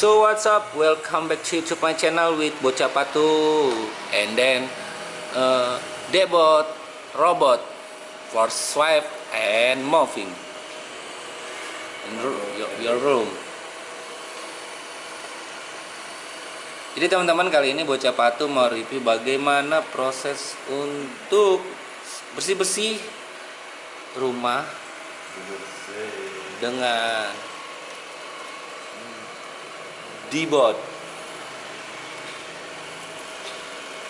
So what's up? Welcome back to YouTube my channel with Bocah Patu and then uh, Debot robot for swipe and moving in your, your room. Jadi teman-teman kali ini Bocah Patu mau review bagaimana proses untuk bersih-bersih rumah dengan D-bot.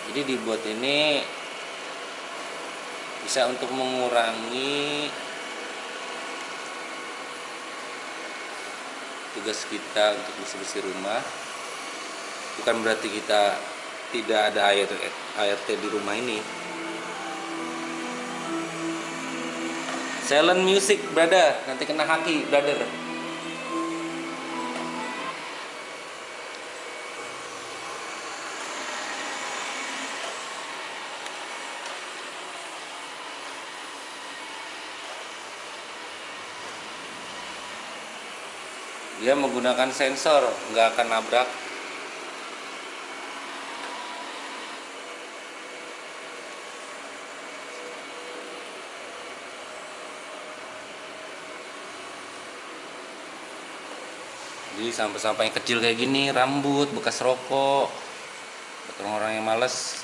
Jadi D-bot ini bisa untuk mengurangi tugas kita untuk bersih-bersih rumah. Bukan berarti kita tidak ada air ART di rumah ini. Silent music, brother. Nanti kena haki, brother. Dia menggunakan sensor nggak akan nabrak. Jadi sampah-sampah yang kecil kayak gini rambut bekas rokok. Orang-orang yang males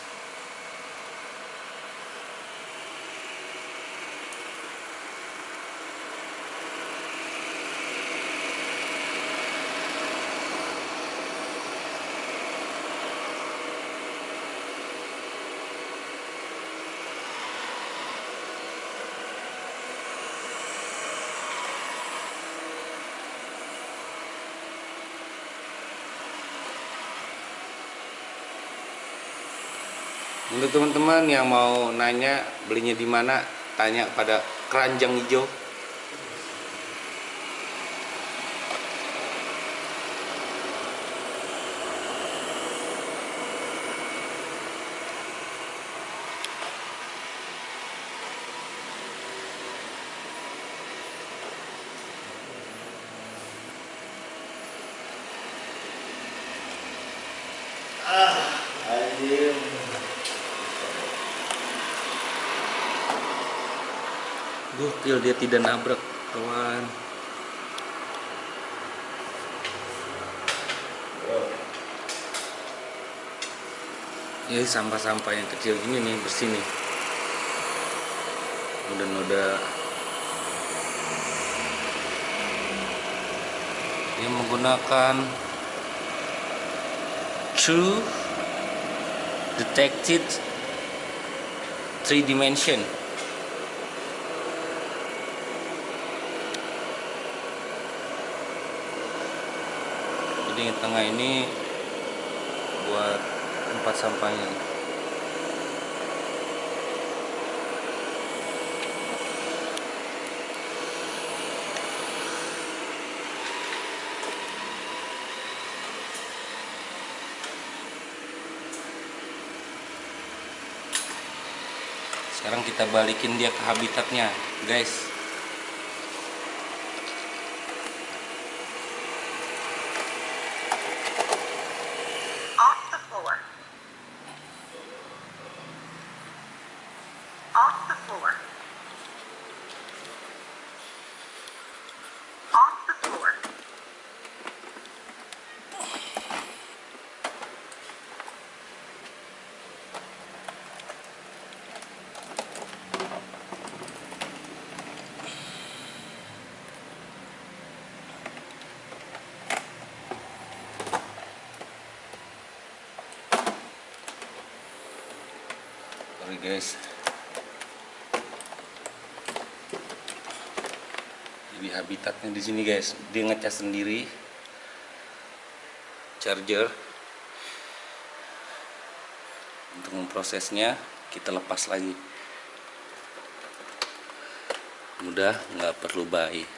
Untuk teman-teman yang mau nanya belinya di mana, tanya pada keranjang hijau. Ah. Gokil dia tidak nabrak, kawan. Ya sampah-sampah yang kecil gini nih bersih nih. Noda-noda. Dia menggunakan True Detected Three Dimension. Yang tengah ini buat tempat sampahnya. Sekarang kita balikin dia ke habitatnya guys sorry guys. Jadi habitatnya di sini guys. Dia ngecas sendiri. Charger. Untuk memprosesnya kita lepas lagi. Mudah nggak perlu bayi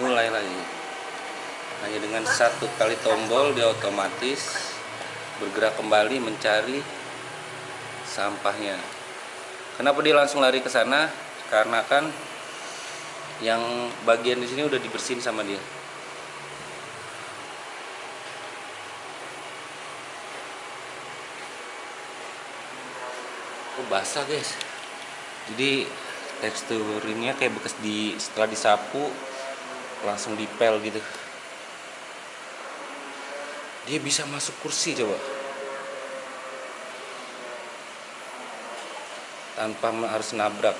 mulai lagi. Hanya dengan satu kali tombol dia otomatis bergerak kembali mencari sampahnya. Kenapa dia langsung lari ke sana? Karena kan yang bagian di sini udah dibersihin sama dia. Oh basah guys. Jadi teksturnya kayak bekas di setelah disapu langsung dipel gitu. Dia bisa masuk kursi coba. Tanpa harus nabrak.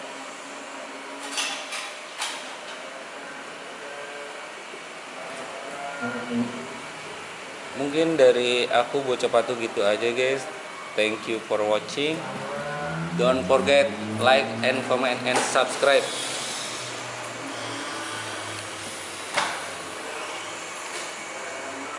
Mungkin dari aku bocah patu gitu aja guys. Thank you for watching. Don't forget like and comment and subscribe